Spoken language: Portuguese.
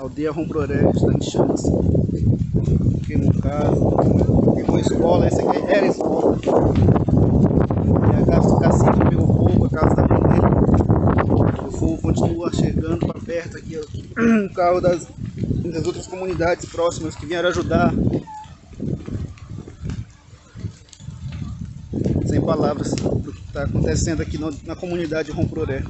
Aldeia Rombroré está em chamas. caso, casa, queimou escola, essa aqui era escola. E a casa do cacique meu fogo, a casa da mãe dele. O fogo continua chegando para perto aqui. O carro das, das outras comunidades próximas que vieram ajudar. Sem palavras do que está acontecendo aqui no, na comunidade Romproré.